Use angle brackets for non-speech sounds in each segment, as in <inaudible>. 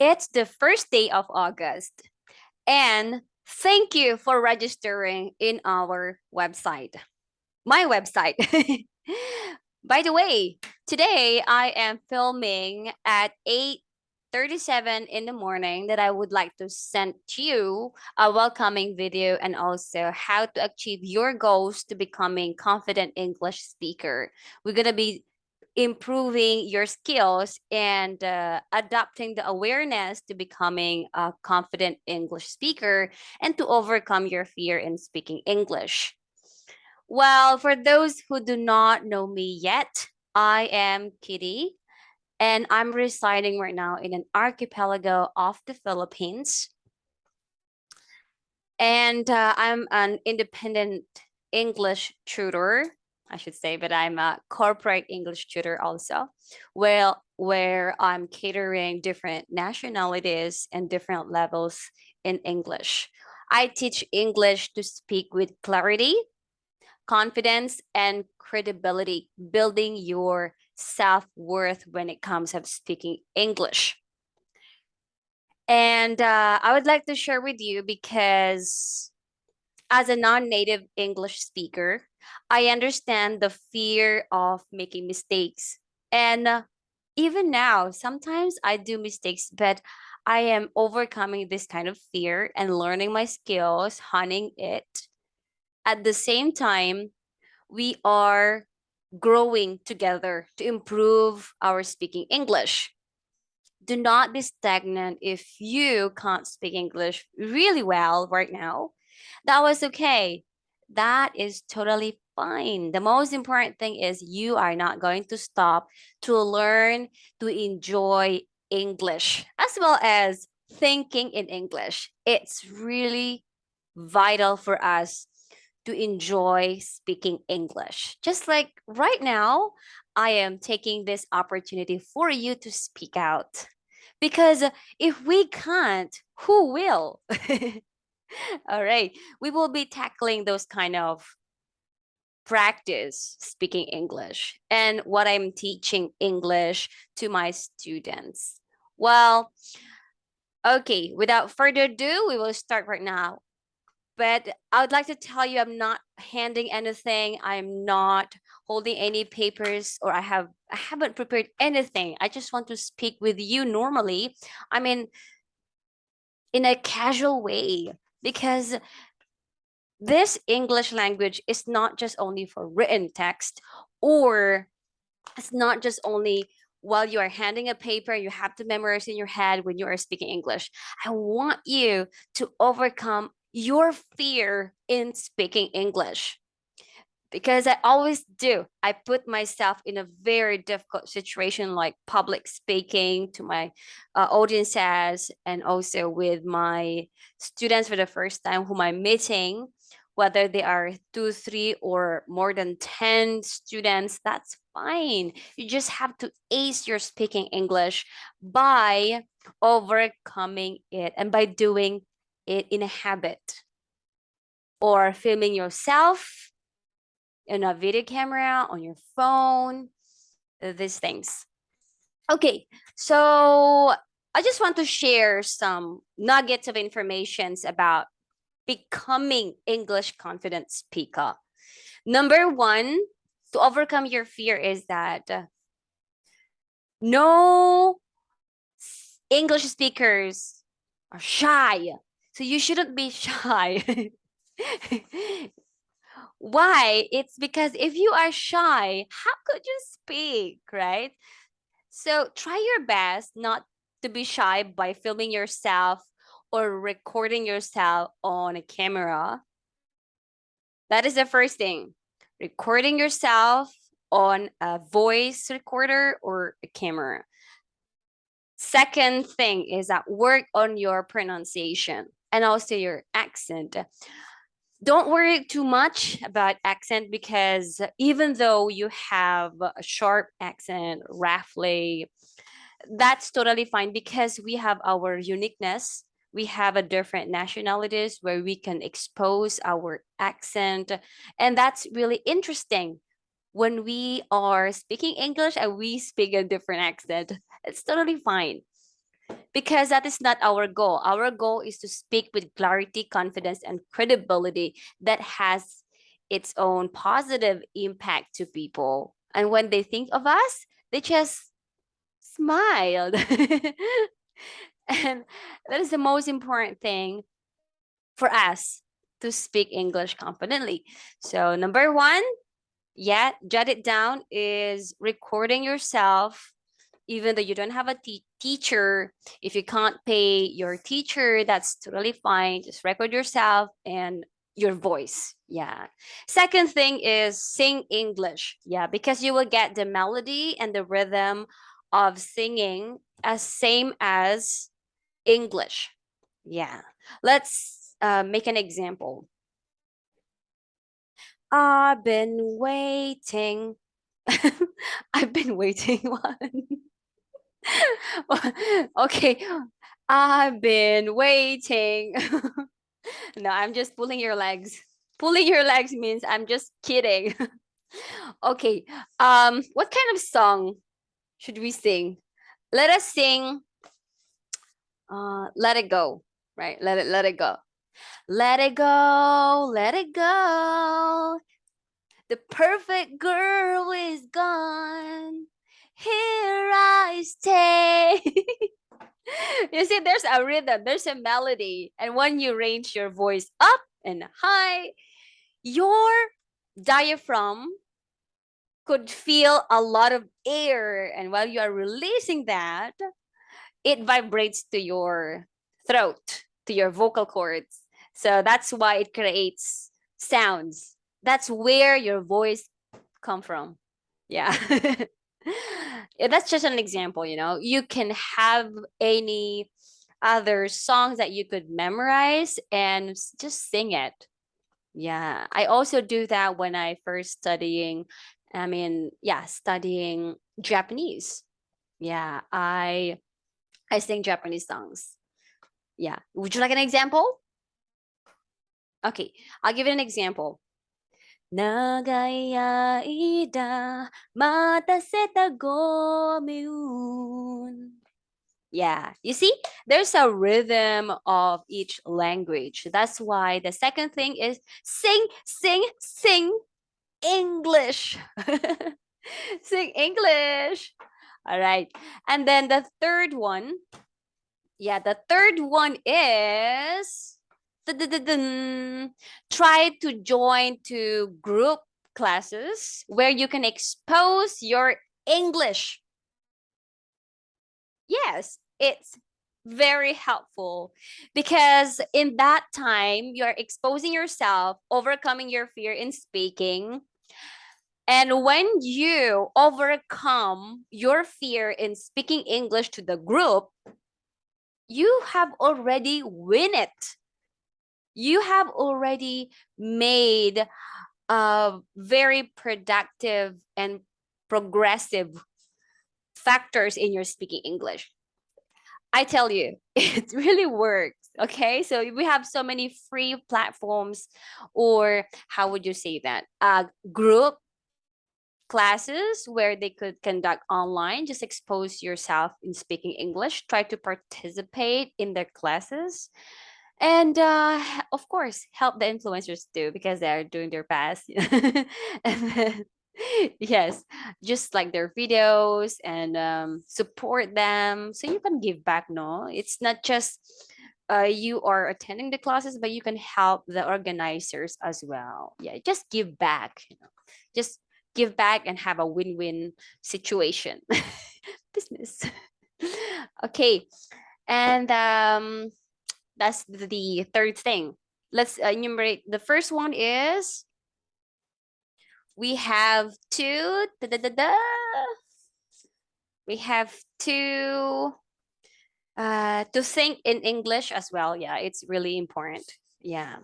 It's the first day of August. And thank you for registering in our website, my website. <laughs> By the way, today I am filming at 8:37 in the morning that I would like to send to you a welcoming video and also how to achieve your goals to becoming confident English speaker. We're going to be improving your skills and uh, adapting the awareness to becoming a confident English speaker and to overcome your fear in speaking English. Well, for those who do not know me yet, I am Kitty and I'm residing right now in an archipelago off the Philippines. And uh, I'm an independent English tutor I should say, but I'm a corporate English tutor also, well, where I'm catering different nationalities and different levels in English. I teach English to speak with clarity, confidence, and credibility, building your self-worth when it comes to speaking English. And uh, I would like to share with you because as a non-native English speaker, I understand the fear of making mistakes. And uh, even now, sometimes I do mistakes, but I am overcoming this kind of fear and learning my skills, honing it. At the same time, we are growing together to improve our speaking English. Do not be stagnant if you can't speak English really well right now. That was okay. That is totally fine. The most important thing is you are not going to stop to learn to enjoy English as well as thinking in English. It's really vital for us to enjoy speaking English. Just like right now, I am taking this opportunity for you to speak out. Because if we can't, who will? <laughs> <laughs> All right, we will be tackling those kind of practice speaking English and what I'm teaching English to my students. Well, okay, without further ado, we will start right now. But I would like to tell you I'm not handing anything. I'm not holding any papers or I have I haven't prepared anything. I just want to speak with you normally. I mean in a casual way because this English language is not just only for written text or it's not just only while you are handing a paper you have to memorize in your head when you are speaking English. I want you to overcome your fear in speaking English because I always do. I put myself in a very difficult situation like public speaking to my uh, audiences and also with my students for the first time whom I'm meeting, whether they are two, three, or more than 10 students, that's fine. You just have to ace your speaking English by overcoming it and by doing it in a habit or filming yourself in a video camera, on your phone, these things. Okay, so I just want to share some nuggets of informations about becoming English confident speaker. Number one, to overcome your fear is that uh, no English speakers are shy. So you shouldn't be <laughs> shy. <laughs> Why? It's because if you are shy, how could you speak, right? So try your best not to be shy by filming yourself or recording yourself on a camera. That is the first thing. Recording yourself on a voice recorder or a camera. Second thing is that work on your pronunciation and also your accent don't worry too much about accent because even though you have a sharp accent, roughly, that's totally fine because we have our uniqueness. We have a different nationalities where we can expose our accent. And that's really interesting when we are speaking English and we speak a different accent. It's totally fine. Because that is not our goal. Our goal is to speak with clarity, confidence, and credibility that has its own positive impact to people. And when they think of us, they just smiled. <laughs> and that is the most important thing for us to speak English confidently. So number one, yeah, jot it down is recording yourself even though you don't have a te teacher, if you can't pay your teacher, that's totally fine. Just record yourself and your voice. Yeah. Second thing is sing English. Yeah, because you will get the melody and the rhythm of singing as same as English. Yeah. Let's uh, make an example. I've been waiting. <laughs> I've been waiting <laughs> one. <laughs> okay, I've been waiting. <laughs> no, I'm just pulling your legs. Pulling your legs means I'm just kidding. <laughs> okay, um, what kind of song should we sing? Let us sing uh, Let It Go, right? Let it, let it go. Let it go, let it go. The perfect girl is gone here I stay. <laughs> you see, there's a rhythm, there's a melody. And when you range your voice up and high, your diaphragm could feel a lot of air. And while you are releasing that, it vibrates to your throat, to your vocal cords. So that's why it creates sounds. That's where your voice come from. Yeah. <laughs> that's just an example, you know, you can have any other songs that you could memorize and just sing it. Yeah, I also do that when I first studying, I mean, yeah, studying Japanese. Yeah, I I sing Japanese songs. Yeah, would you like an example? Okay, I'll give you an example. 長い間待たせたごめん Yeah, you see, there's a rhythm of each language. That's why the second thing is sing, sing, sing English. <laughs> sing English. All right. And then the third one, yeah, the third one is try to join to group classes where you can expose your English. Yes, it's very helpful because in that time you're exposing yourself, overcoming your fear in speaking. And when you overcome your fear in speaking English to the group, you have already win it you have already made a very productive and progressive factors in your speaking English. I tell you, <laughs> it really works. Okay, so we have so many free platforms, or how would you say that? Uh, group classes where they could conduct online. Just expose yourself in speaking English. Try to participate in their classes and uh, of course help the influencers too because they're doing their best. <laughs> Then, yes just like their videos and um, support them so you can give back no? It's not just uh, you are attending the classes but you can help the organizers as well. Yeah just give back you know? Just give back and have a win-win situation. <laughs> Business. <laughs> Okay and um that's the third thing. Let's enumerate. The first one is we have two. da, da, da, we have two uh, to think in English as well. Yeah, it's really important. Yeah.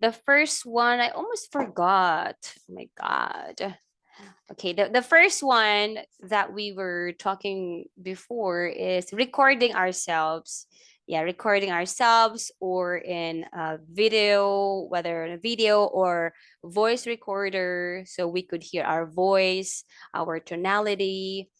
The first one, I almost forgot. Oh my God. Okay, the, the first one that we were talking before is recording ourselves yeah recording ourselves or in a video whether in a video or voice recorder so we could hear our voice our tonality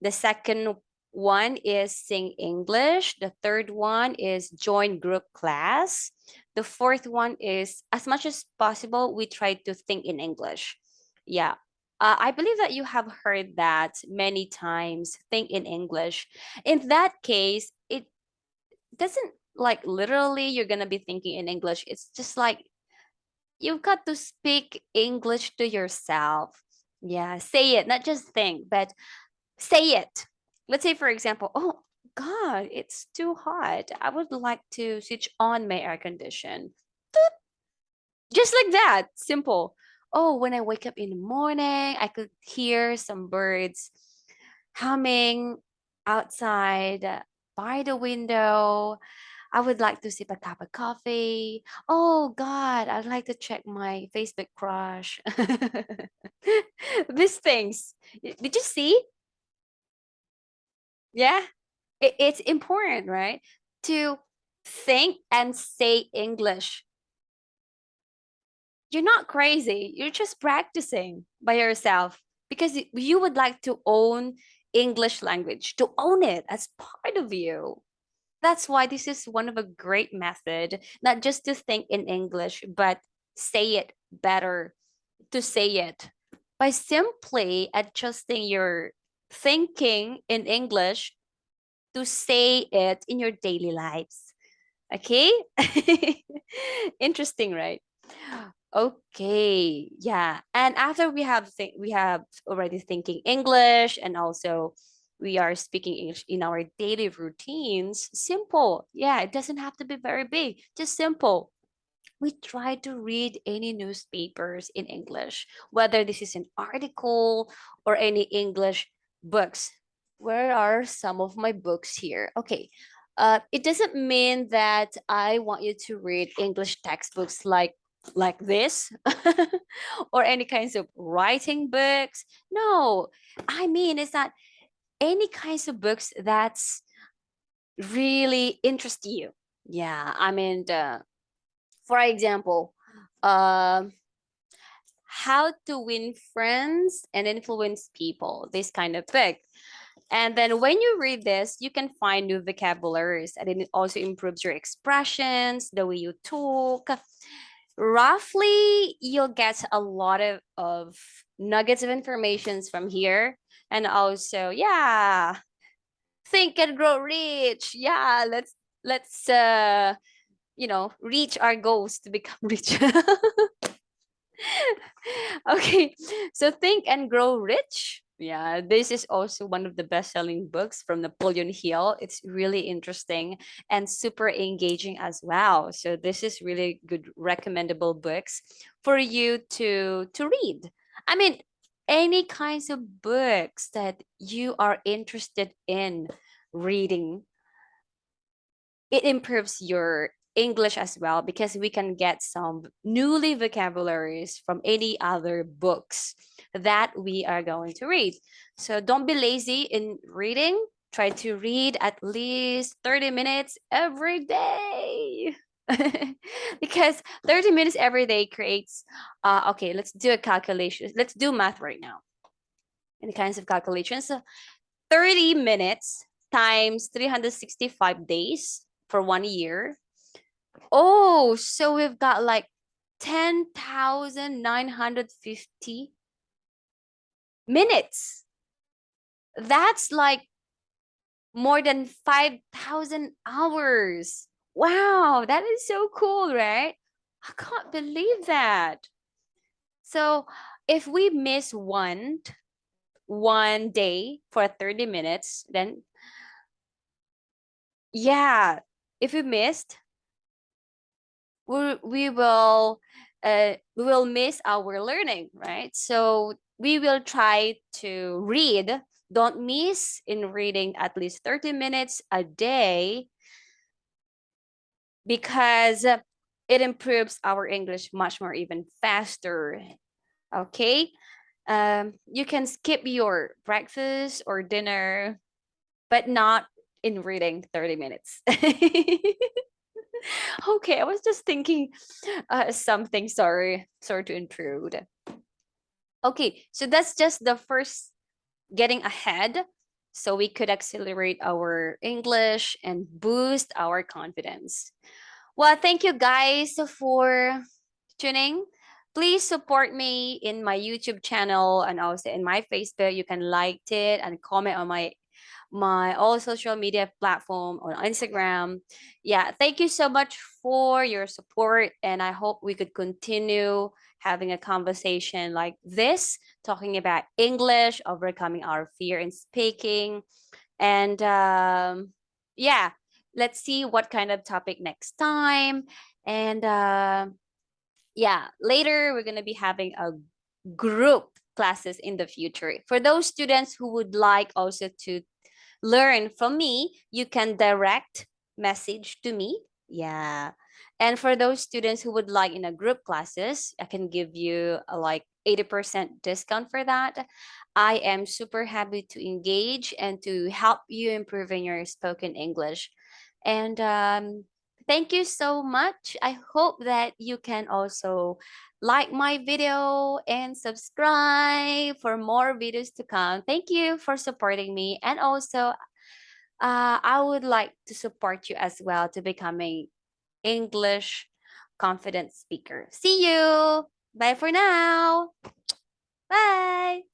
the second One is sing English. The third one is join group class. The fourth one is as much as possible, we try to think in English. Yeah. Uh, I believe that you have heard that many times, think in English. In that case, doesn't like literally you're going to be thinking in English. It's just like you've got to speak English to yourself. Yeah, say it, not just think, but say it. Let's say, for example, oh God, it's too hot. I would like to switch on my air condition. Just like that, simple. Oh, when I wake up in the morning, I could hear some birds humming outside by the window. I would like to sip a cup of coffee. Oh God, I'd like to check my Facebook crush. <laughs> These things. Did you see? Yeah, it, it's important, right? To think and say English. You're not crazy. You're just practicing by yourself because you would like to own English language, to own it as part of you. That's why this is one of a great method, not just to think in English, but say it better, to say it by simply adjusting your thinking in English to say it in your daily lives. Okay? <laughs> Interesting, right? Okay, yeah. And after we have we have already thinking English and also we are speaking English in our daily routines, simple. Yeah, it doesn't have to be very big, just simple we try to read any newspapers in English, whether this is an article or any English books. Where are some of my books here? Okay. Uh, it doesn't mean that I want you to read English textbooks like like this <laughs> or any kinds of writing books. No, I mean is that any kinds of books that's really interest you. Yeah, I mean, for example, uh, how to win friends and influence people, this kind of book. And then when you read this, you can find new vocabularies and it also improves your expressions, the way you talk. Roughly, you'll get a lot of, of nuggets of informations from here. And also, yeah, think and grow rich. Yeah, let's let's uh you know, reach our goals to become <laughs> rich. <laughs> okay, so Think and Grow Rich. Yeah, this is also one of the best-selling books from Napoleon Hill. It's really interesting and super engaging as well. So this is really good recommendable books for you to to read. I mean, any kinds of books that you are interested in reading it improves your English as well because we can get some newly vocabularies from any other books that we are going to read. So don't be lazy in reading. Try to read at least 30 minutes every day. <laughs> because 30 minutes every day creates, uh, okay, let's do a calculation. Let's do math right now. Any kinds of calculations. So 30 minutes times 365 days for one year Oh, so we've got like 10,950 minutes. That's like more than 5,000 hours. Wow, that is so cool, right? I can't believe that. So if we miss one, one day for 30 minutes, then yeah, if we missed, we, will uh, we will miss our learning, right? So we will try to read. Don't miss in reading at least 30 minutes a day because it improves our English much more even faster. Okay. Um, you can skip your breakfast or dinner, but not in reading 30 minutes. <laughs> <laughs> okay, I was just thinking uh, something. Sorry, sorry to intrude. Okay, so that's just the first getting ahead so we could accelerate our English and boost our confidence. Well, thank you guys for tuning. Please support me in my YouTube channel and also in my Facebook. You can like it and comment on my my all social media platform on Instagram. Yeah, thank you so much for your support and I hope we could continue having a conversation like this, talking about English, overcoming our fear in speaking. And um, yeah, let's see what kind of topic next time. And uh, yeah, later we're going to be having a group classes in the future. For those students who would like also to learn from me, you can direct message to me. Yeah. And for those students who would like in a group classes, I can give you a like 80% discount for that. I am super happy to engage and to help you improve in your spoken English. And um, thank you so much. I hope that you can also like my video and subscribe for more videos to come. Thank you for supporting me. And also, uh, I would like to support you as well to becoming English confident speaker. See you. Bye for now. Bye.